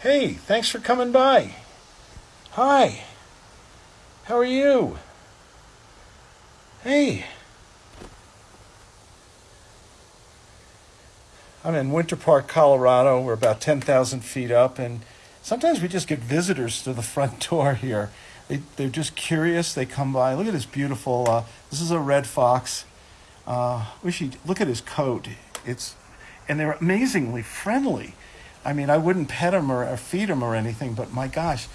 Hey, thanks for coming by. Hi. How are you? Hey. I'm in Winter Park, Colorado. We're about 10,000 feet up, and sometimes we just get visitors to the front door here. They, they're just curious. They come by. Look at this beautiful, uh, this is a red fox. Uh, wish he look at his coat. It's, and they're amazingly friendly. I mean, I wouldn't pet him or, or feed him or anything, but my gosh,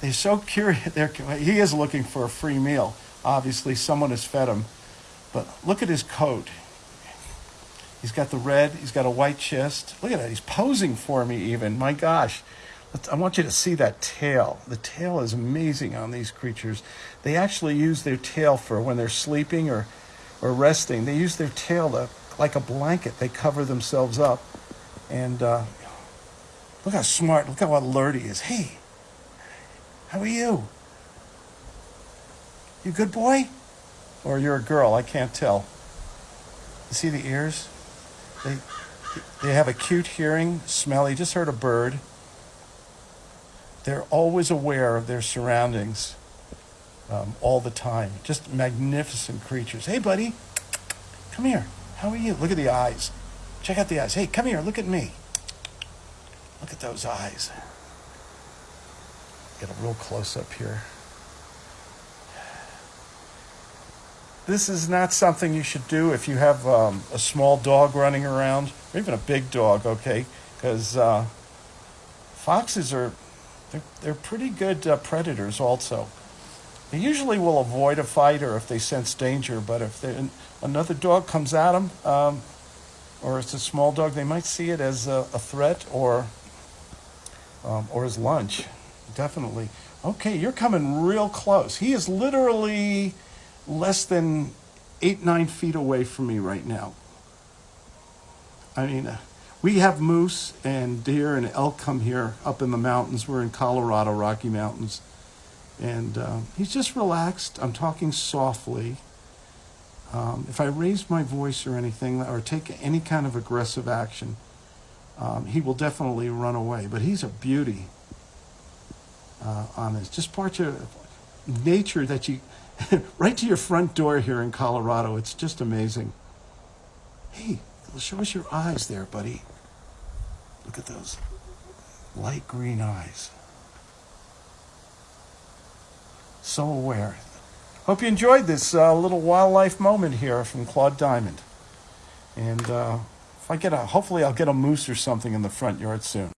they're so curious. They're, he is looking for a free meal. Obviously, someone has fed him. But look at his coat. He's got the red, he's got a white chest. Look at that, he's posing for me even. My gosh. I want you to see that tail. The tail is amazing on these creatures. They actually use their tail for when they're sleeping or, or resting. They use their tail to, like a blanket. They cover themselves up. And uh, Look how smart, look how alert he is. Hey, how are you? You good boy? Or you're a girl, I can't tell. You see the ears? They, they have acute hearing, smell. You just heard a bird. They're always aware of their surroundings um, all the time. Just magnificent creatures. Hey, buddy, come here. How are you? Look at the eyes. Check out the eyes. Hey, come here. Look at me. Look at those eyes. Get a real close up here. This is not something you should do if you have um, a small dog running around, or even a big dog, okay? Because uh, foxes are, they're, they're pretty good uh, predators also. They usually will avoid a fight or if they sense danger, but if another dog comes at them, um, or it's a small dog, they might see it as a, a threat or um, or his lunch. Definitely. Okay, you're coming real close. He is literally less than eight, nine feet away from me right now. I mean, uh, we have moose and deer and elk come here up in the mountains. We're in Colorado, Rocky Mountains. And uh, he's just relaxed. I'm talking softly. Um, if I raise my voice or anything, or take any kind of aggressive action, um, he will definitely run away. But he's a beauty uh, on this. Just part of nature that you, right to your front door here in Colorado. It's just amazing. Hey, show us your eyes there, buddy. Look at those light green eyes. So aware. Hope you enjoyed this uh, little wildlife moment here from Claude Diamond. And uh, if I get a, hopefully I'll get a moose or something in the front yard soon.